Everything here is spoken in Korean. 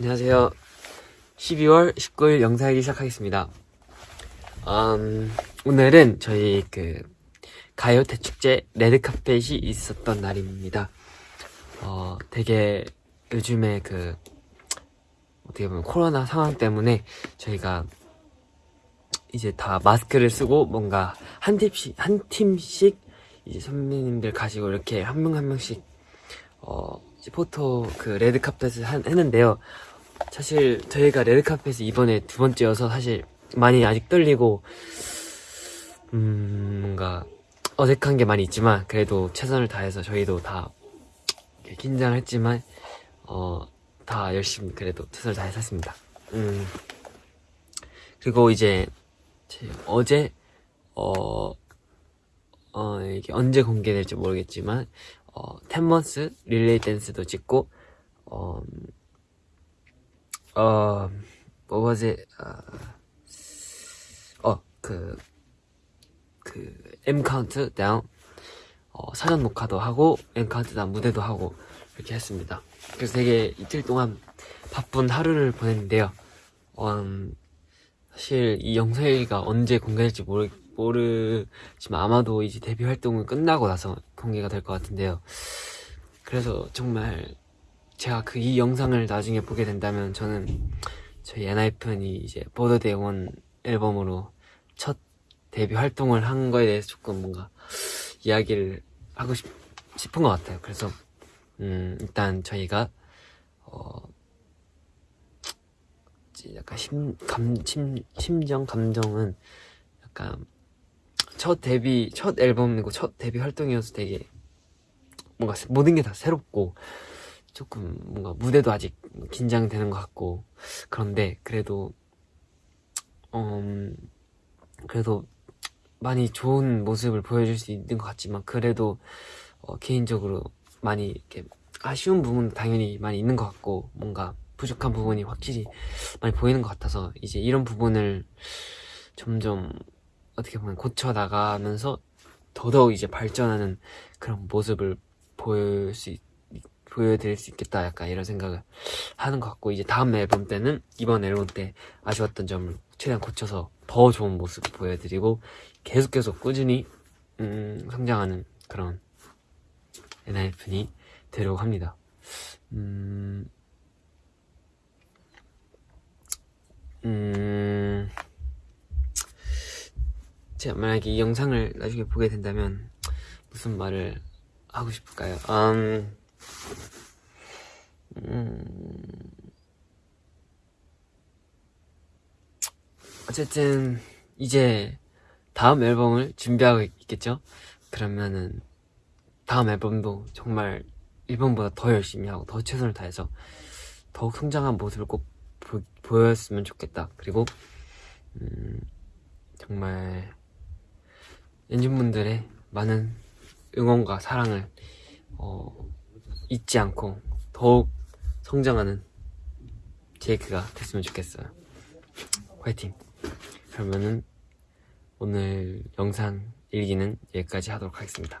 안녕하세요. 12월 19일 영상일기 시작하겠습니다. 음, 오늘은 저희 그 가요 대축제 레드카펫이 있었던 날입니다. 어, 되게 요즘에 그 어떻게 보면 코로나 상황 때문에 저희가 이제 다 마스크를 쓰고 뭔가 한 팀씩 한 팀씩 이제 선배님들 가시고 이렇게 한 명 한 명씩 어 포토 그 레드카펫을 한, 했는데요. 사실 저희가 레드카펫이 이번에 두 번째여서 사실 많이 아직 떨리고 음 뭔가 어색한 게 많이 있지만 그래도 최선을 다해서 저희도 다 이렇게 긴장을 했지만 어 다 열심히 그래도 최선을 다해서 했습니다. 음 그리고 이제 제 어제 어, 어 이게 언제 공개될지 모르겠지만 어 텐먼스 릴레이 댄스도 찍고 어, 어, what was it? 어, 그, 그, M 카운트 다운, 어, 사전 녹화도 하고, M 카운트 다운 무대도 하고, 이렇게 했습니다. 그래서 되게 이틀 동안 바쁜 하루를 보냈는데요. 어, 음, 사실 이 영상일기가 언제 공개될지 모르, 모르지만 아마도 이제 데뷔 활동을 끝나고 나서 공개가 될 것 같은데요. 그래서 정말 제가 그 이 영상을 나중에 보게 된다면 저는 저희 엔하이픈이 이제 보더데이 원 앨범으로 첫 데뷔 활동을 한 거에 대해서 조금 뭔가 이야기를 하고 싶, 싶은 것 같아요. 그래서 음, 일단 저희가 어, 이제 약간 심, 감, 심, 심정, 감정은 약간 첫 데뷔, 첫 앨범이고 첫 데뷔 활동이어서 되게 뭔가 모든 게 다 새롭고 조금 뭔가 무대도 아직 긴장되는 것 같고 그런데 그래도 음 그래도 많이 좋은 모습을 보여줄 수 있는 것 같지만 그래도 어, 개인적으로 많이 이렇게 아쉬운 부분도 당연히 많이 있는 것 같고 뭔가 부족한 부분이 확실히 많이 보이는 것 같아서 이제 이런 부분을 점점 어떻게 보면 고쳐 나가면서 더더욱 이제 발전하는 그런 모습을 보일 수 있, 보여드릴 수 있겠다 약간 이런 생각을 하는 것 같고 이제 다음 앨범 때는 이번 앨범 때 아쉬웠던 점을 최대한 고쳐서 더 좋은 모습을 보여드리고 계속 계속 꾸준히 음, 성장하는 그런 엔하이픈이 되려고 합니다. 음, 음, 제가 만약에 이 영상을 나중에 보게 된다면 무슨 말을 하고 싶을까요? 음, 음, 어쨌든 이제 다음 앨범을 준비하고 있겠죠? 그러면은 다음 앨범도 정말 1번보다 더 열심히 하고 더 최선을 다해서 더욱 성장한 모습을 꼭 보, 보였으면 좋겠다. 그리고 음, 정말 엔진분들의 많은 응원과 사랑을 어, 잊지 않고 더욱 성장하는 제이크가 됐으면 좋겠어요. 화이팅! 그러면은 오늘 영상 일기는 여기까지 하도록 하겠습니다.